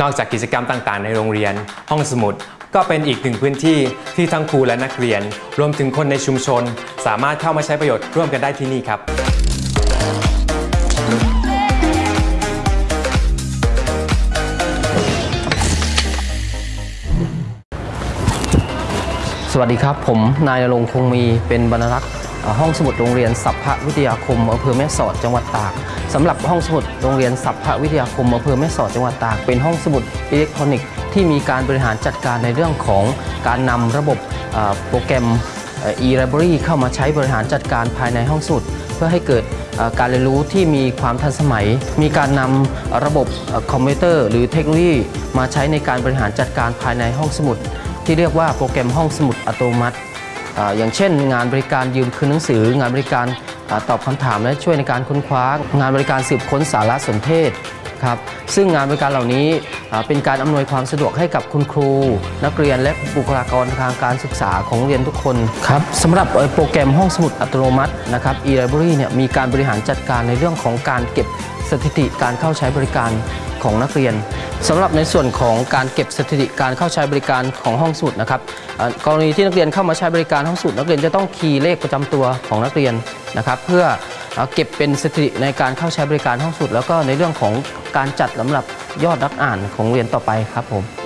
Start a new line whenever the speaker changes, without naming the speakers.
นอกจากกิจกรรมต่างๆ ในโรงเรียน ห้องสมุด ก็เป็นอีกหนึ่งพื้นที่ที่ทั้งครูและนักเรียน รวมถึงคนในชุมชน สามารถเข้ามาใช้ประโยชน์ร่วมกันได้ที่นี่ครับ
สวัสดีครับ ผมนายณรงค์คงมีเป็นบรรณารักษ์ ห้องสมุดโรงเรียนสัพพวิทยาคมอำเภอแม่สอดจังหวัดตากสำหรับห้องสมุดโรงเรียนสัพพวิทยาคมอำเภอแม่สอดจังหวัดตาก เป็นห้องสมุดอิเล็กทรอนิกส์ที่มีการบริหารจัดการในเรื่องของการนำระบบโปรแกรม e-library เข้ามาใช้บริหารจัดการภายในห้องสมุด เพื่อให้เกิดการเรียนรู้ที่มีความทันสมัย มีการนำระบบคอมพิวเตอร์ หรือเทคโนโลยี มาใช้ในการบริหารจัดการภายในห้องสมุด ที่เรียกว่าโปรแกรมห้องสมุดอัตโนมัติ อย่างเช่น งานบริการยืมคืนหนังสือ งานบริการอตอบคำถามและช่วยในการค้นคว้า งานบริการสืบค้นสารสนเทศครับซึ่งงานบริการเหล่านี้เป็นการอำนวยความสะดวกให้กับคุณครู นักเรียนและบุคลากรทางการศึกษาของโรงเรียนทุกคนครับสำหรับโปรแกรมห้องสมุดอัตโนมัตินะครับ e-library เนี่ยมีการบริหารจัดการในเรื่องของการเก็บสถิติการเข้าใช้บริการ ของนักเรียนสำหรับในส่วนของการเก็บสถิติการเข้าใช้บริการของห้องสมุดนะครับกรณีที่นักเรียนเข้ามาใช้บริการห้องสมุดนักเรียนจะต้องคีย์เลขประจำตัวของนักเรียนนะครับเพื่อเก็บเป็นสถิติในการเข้าใช้บริการห้องสมุดแล้วก็ในเรื่องของการจัดลำดับยอดนักอ่านของเรียนต่อไปครับผม